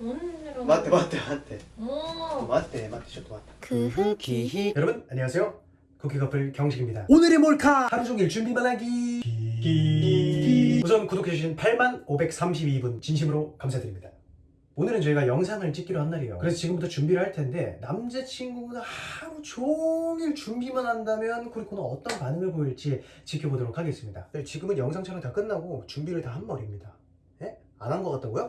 오늘은 맞대 맞대 맞대. 오 맞대 맞대 저도 맞대. 쿠키 여러분 안녕하세요. 쿠키 커플 경식입니다. 오늘의 몰카! 하루 종일 준비만 하기. 기... 우선 구독해주신 8만 532분 진심으로 감사드립니다. 오늘은 저희가 영상을 찍기로 한 날이에요. 그래서 지금부터 준비를 할 텐데 남자친구가 하루 종일 준비만 한다면 쿠리코는 어떤 반응을 보일지 지켜보도록 하겠습니다. 네, 지금은 영상 촬영 다 끝나고 준비를 다 한 머리입니다. 예? 안 한 것 같다고요?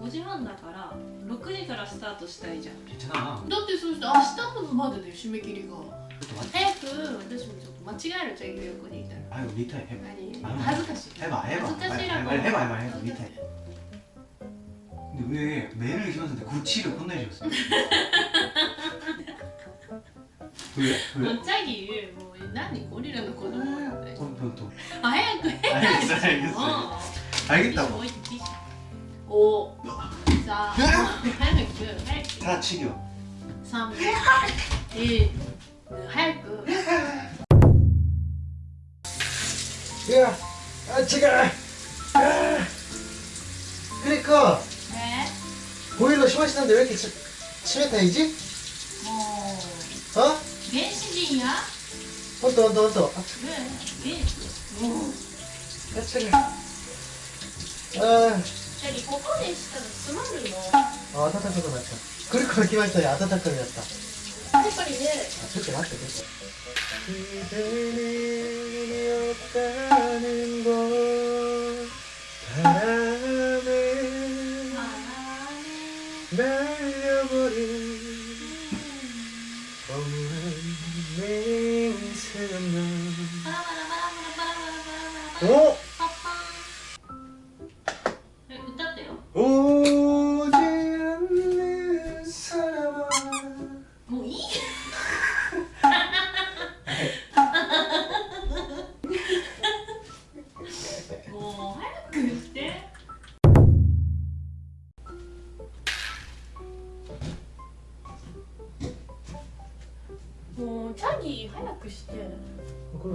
5時半だから6時からスタートしたいじゃんだってそうして明日までで締め切りが早く私もちょっと間違えるじゃん横にいたら早く見たい恥ずかしい恥ずかしいらこ見たい근데 왜 매를 심었는데 구치를 혼내셨어 요? 왜? 왜? 갑자기 뭐 난이 고리라는 거는 뭐였 대? 또, 또, 또. 아, 해야 지. 알겠 어, 알겠 어. 알겠다 고. 오. 5 4 8 9다 치료. 3 1 8 9 야, 아, 제가 아, 그러니까 왜? 보일러 심하시는데 왜 이렇게 치, 침에 타이지? 어... 어? 벤신이야? 온다 온다 온다 왜? 왜? 어. 야, 제가 아... よりここでしたら詰まるのあ暖かくなったくるくるきましたね暖かくなったやっぱりねちょっと待ってちょっとおっ。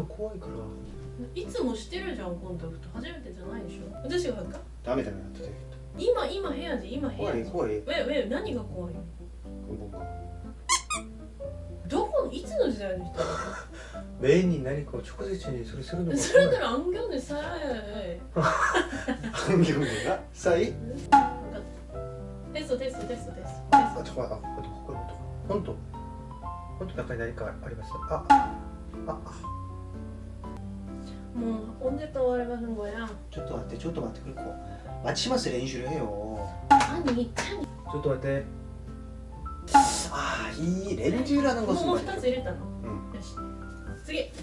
怖いから。いつもしてるじゃんコンタクト。初めてじゃないでしょ。私が入った？ダメダメだ今今部屋で？今部屋で？怖い怖い。ウェウェ何が怖いどこいつの時代の人？メインに何かを直接にそれするのそれなら暗行でさえ。暗行でな？さえテストテストテストテストあ、ちょ、あ、ここ、ここ、本当？本当？中に何かありました？あ、あ、あ。 응, 언제 또 말해보는 거 야? 저또 왔 대, 저또 왔 대. 그리고 마치마스 렌슈를 해 요. 아 니, 참. 저또 왔 대. 아, 이 렌즈라는 것은 뭐, 스타즈 이랬잖 아. 응. 쓰 게.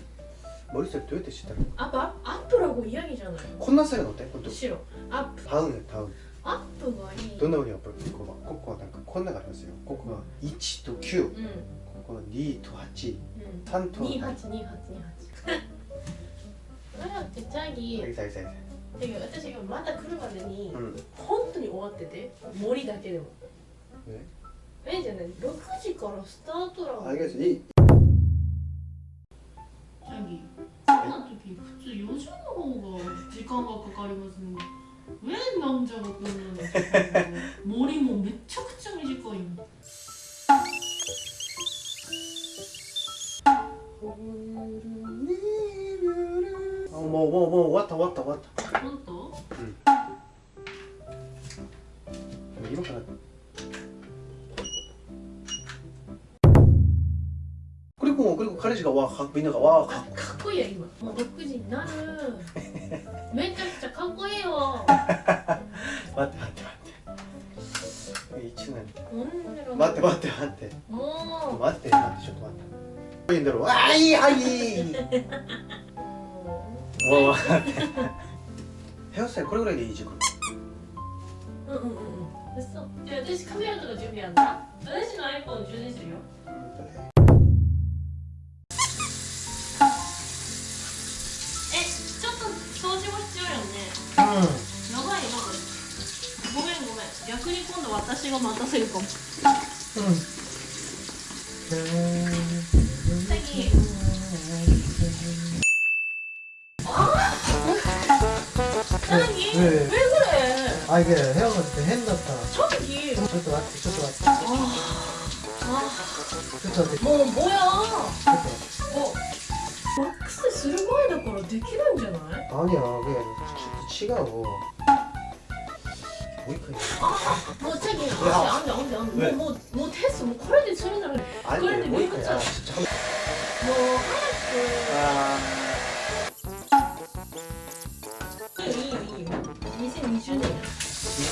머릿속도대체 싫 다. 아 빠, 앞프라고 이야기잖 아. 콧나사가 어 때? 그 도. 싫 어. 앞. 다 음, 다 음. アップがいいどんなふうにアップここはここはなんかこ1と9、うん、ここ2と8、う、3と282828らくチャギてか私今まだ来るまでに、うん、本当に終わってて森だけでも。え？えじゃない。六時からスタートランチャギそんな時普通四時の方が時間がかかりますね。えなんじゃがこんなの森もめちゃくちゃ短いよもうもうもう終わった終わった終わった本当うん今からクリコもクリコ彼氏がわーかっこいいなんかわーかかっこいいや今もう6時になるめちゃくちゃかっこいいよ待って待って待って1年待って待って待ってもう待って待ってちょっと待っていいんだろうあいいはいお おヘアスタイルこれぐらいでいいじゃんうんうんうん。そう。じゃ私カメラとか準備あんだ私の iPhone 充電するよえちょっと掃除も必要よね。うん。やばい。よごめんごめん。逆に今度私が待たせるかも。うん。へえ 천기? 네, 네. 왜 그래? 아 이게 헤어가지고 핸났다 천기? 저쪽 왔지 저쪽 왔지 아... 아... 저쪽 왔지 뭐 뭐야? 저쪽 어? 왁스 쓸모에다 거라 데키는 줄 아네? 아니야 그게 치가고 보이크야 아! 뭐 저기 안돼 안돼 안돼 뭐뭐 테스트 뭐 코레디 처리나 아니 뭐 보이크야 뭐 하얗게 아...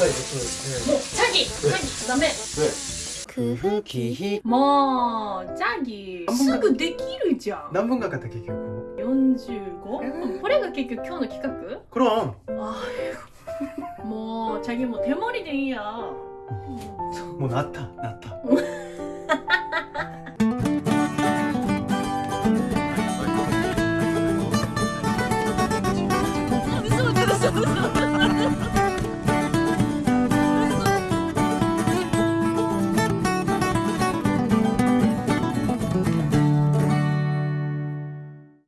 臭いね。もう、チャギ。チャギ。ダメ。もう、チャギ。すぐできるじゃん。何分かかった結局？45? これが結局今日の企画？クロン。もう、チャギもう手盛りでいいや。もうなったなった。